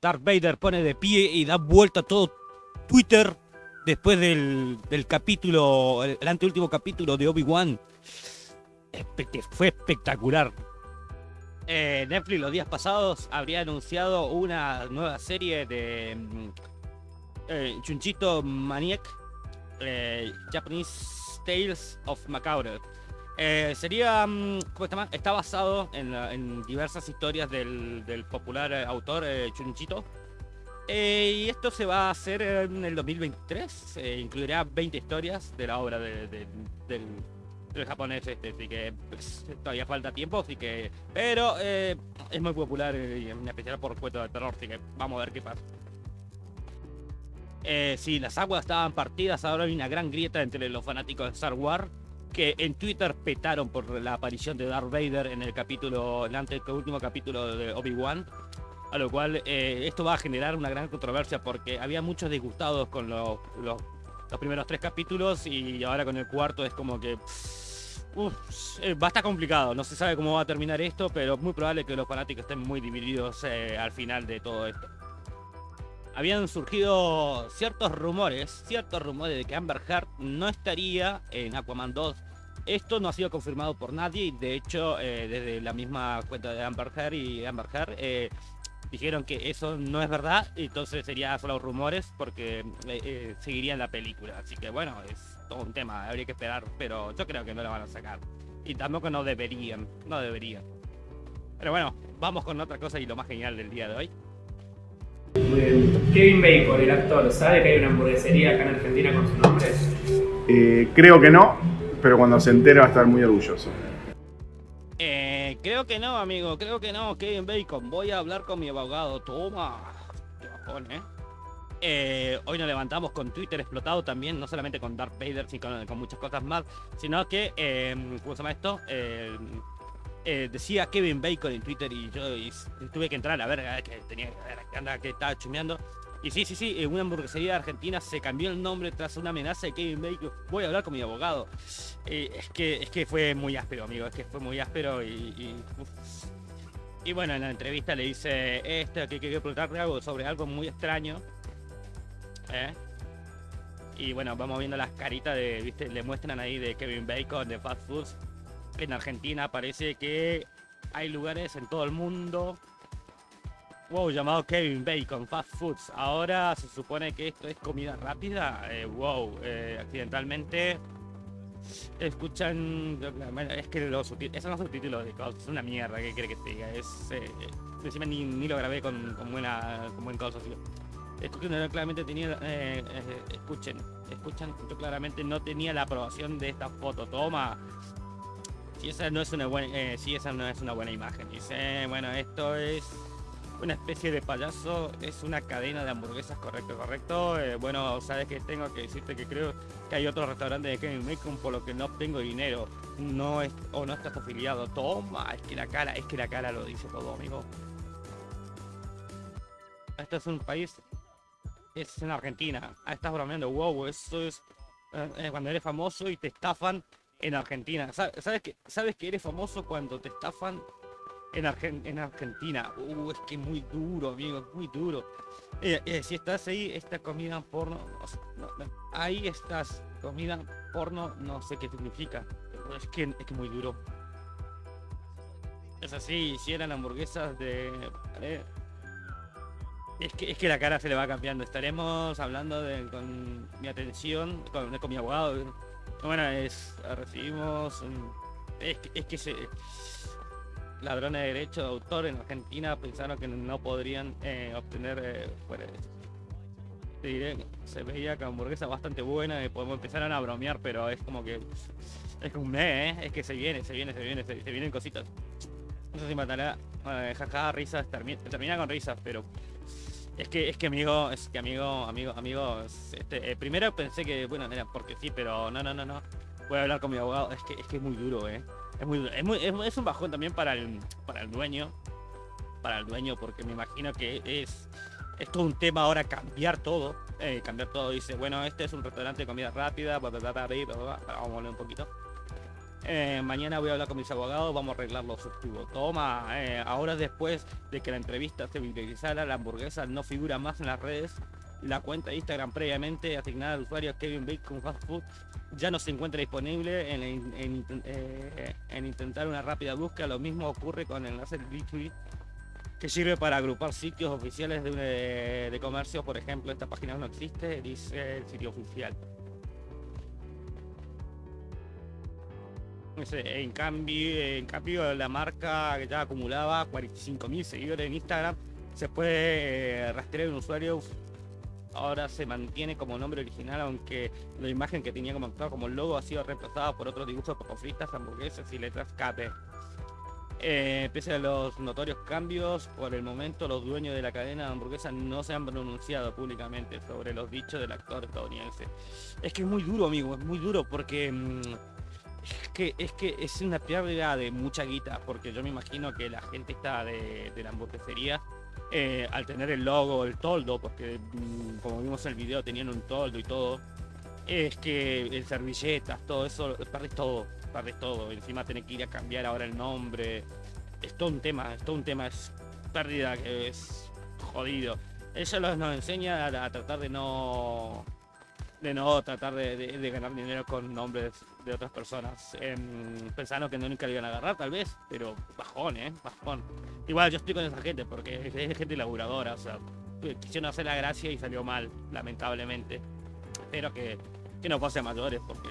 Darth Vader pone de pie y da vuelta todo Twitter después del, del capítulo, el, anteúltimo capítulo de Obi-Wan. Fue espectacular. Eh, Netflix los días pasados habría anunciado una nueva serie de mm, eh, Chunchito Maniac, eh, Japanese Tales of Macabre. Eh, sería, mm, ¿cómo está, está basado en, en, diversas historias del, popular autor Chunchito. y esto se va a hacer en el 2023. incluirá 20 historias de la obra de, de, del el japonés este, así que pues, todavía falta tiempo, así que... Pero eh, es muy popular y en especial por cuento de terror, así que vamos a ver qué pasa. Eh, sí, las aguas estaban partidas, ahora hay una gran grieta entre los fanáticos de Star Wars que en Twitter petaron por la aparición de Darth Vader en el capítulo, el último capítulo de Obi-Wan. A lo cual eh, esto va a generar una gran controversia porque había muchos disgustados con los, los, los primeros tres capítulos y ahora con el cuarto es como que eh, va a estar complicado, no se sabe cómo va a terminar esto, pero es muy probable que los fanáticos estén muy divididos eh, al final de todo esto. Habían surgido ciertos rumores, ciertos rumores de que Amber Heard no estaría en Aquaman 2. Esto no ha sido confirmado por nadie y de hecho eh, desde la misma cuenta de Amber Heard y Amber Heard dijeron que eso no es verdad, entonces sería solo rumores porque seguirían la película. Así que bueno, es todo un tema, habría que esperar, pero yo creo que no la van a sacar. Y tampoco no deberían, no deberían. Pero bueno, vamos con otra cosa y lo más genial del día de hoy. Kevin Bacon, el actor, ¿sabe que hay una hamburguesería acá en Argentina con su nombre? Eh, creo que no, pero cuando se entere va a estar muy orgulloso. Eh, creo que no, amigo, creo que no, Kevin Bacon. Voy a hablar con mi abogado. Toma. Qué bajón, ¿eh? Eh, hoy nos levantamos con Twitter explotado también, no solamente con Darth Vader, sino con, muchas cosas más, sino que, eh, ¿cómo se llama esto? Eh, decía Kevin Bacon en Twitter y yo tuve que entrar a ver que tenía que anda que estaba chumeando. Y sí, sí, sí, una hamburguesería Argentina se cambió el nombre tras una amenaza de Kevin Bacon. Voy a hablar con mi abogado. es, que, es que fue muy áspero, amigo, es que fue muy áspero y... y, bueno, en la entrevista le dice esto, que quiero preguntarle algo sobre algo muy extraño. ¿eh? Y bueno, vamos viendo las caritas de, viste, le muestran ahí de Kevin Bacon, de Fast Foods. En Argentina parece que hay lugares en todo el mundo. Wow, llamado Kevin Bacon, Fast Foods. Ahora se supone que esto es comida rápida. Eh, wow, eh, accidentalmente escuchan es que los esos son los subtítulos de es una mierda que quiere que te diga es encima ni, ni, lo grabé con, con buena con buen causa Escuchen, claramente tenía, eh, eh, escuchen, escuchan, yo claramente no tenía la aprobación de esta foto. Toma. Si esa no es una buena, eh, si esa no es una buena imagen. Dice, bueno, esto es una especie de payaso, es una cadena de hamburguesas, correcto, correcto. bueno, sabes que tengo que decirte que creo que hay otro restaurante de Kevin Bacon por lo que no tengo dinero. No es, o no estás afiliado. Toma, es que la cara, es que la cara lo dice todo, amigo. Esto es un país es en Argentina. Ah, estás bromeando, wow, eso es eh, eh, cuando eres famoso y te estafan en Argentina. ¿Sabes que, ¿Sabes que eres famoso cuando te estafan en, en Argentina? Uh, es que muy duro, amigo, muy duro. Eh, si estás ahí, esta comida porno, ahí estás, comida porno, no sé qué significa. Es que es que muy duro. Es así, si eran hamburguesas de... Es que, es que la cara se le va cambiando. Estaremos hablando de, con mi atención, con mi abogado. Bueno, es, recibimos... Es, que se, ladrones de derecho de autor en Argentina pensaron que no podrían eh, obtener eh, se veía que hamburguesa bastante buena y podemos empezar a bromear pero es como que es como un ¿eh? es que se viene se viene se viene se, vienen cositas no sé si matará jaja risas termina, termina con risas pero es que, es que amigo, es que amigo, amigo, amigo, este, eh, primero pensé que, bueno, era porque sí, pero no, no, no, no. Voy a hablar con mi abogado, es que es, que es muy duro, eh. Es muy es, muy, es, un bajón también para el, para el dueño, para el dueño, porque me imagino que es, es todo un tema ahora cambiar todo, eh, cambiar todo. Dice, bueno, este es un restaurante de comida rápida, vamos a hablar un poquito. Eh, mañana voy a hablar con mis abogados, vamos a arreglar los subtubos. Toma, eh, ahora después de que la entrevista se viralizara, la hamburguesa no figura más en las redes. La cuenta de Instagram previamente asignada al usuario Kevin Bacon Fast Food ya no se encuentra disponible eh, en intentar una rápida búsqueda. Lo mismo ocurre con el enlace Linktree que sirve para agrupar sitios oficiales de comercio. Por ejemplo, esta página no existe, dice el sitio oficial. En cambio, en cambio, la marca que ya acumulaba 45.000 seguidores en Instagram, se puede eh, rastrear un usuario. Ahora se mantiene como nombre original, aunque la imagen que tenía como actor como logo ha sido reemplazada por otros dibujos poco fritas, hamburguesas y letras KP. Eh, pese a los notorios cambios, por el momento los dueños de la cadena de hamburguesas no se han pronunciado públicamente sobre los dichos del actor estadounidense. Es que es muy duro, amigo, es muy duro porque mm, que es que es una pérdida de mucha guita, porque yo me imagino que la gente está de, de la hamburguesería eh, al tener el logo, el toldo, porque mm, como vimos en el video tenían un toldo y todo, es que el servilletas, todo eso, perdés todo, perdés todo. Encima tenés que ir a cambiar ahora el nombre. Es todo un tema, es todo un tema, es pérdida que es jodido. Eso nos enseña a tratar de no de no tratar de, ganar dinero con nombres de otras personas. em, pensando que nunca lo iban a agarrar tal vez, pero bajón, eh, bajón. Igual yo estoy con esa gente porque es, gente laburadora, o sea, quisieron hacer la gracia y salió mal, lamentablemente. Espero que, que no pase a mayores porque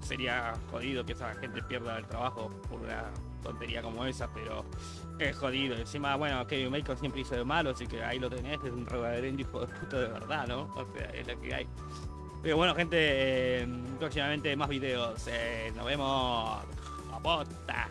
sería jodido que esa gente pierda el trabajo por una tontería como esa, pero es jodido. Encima, bueno, Kevin Bacon siempre hizo de malo, así que ahí lo tenés, es un reverendo hijo de puta de verdad, ¿no? O sea, es lo que hay. Pero bueno, gente, eh, próximamente más videos. eh, nos vemos. A posta.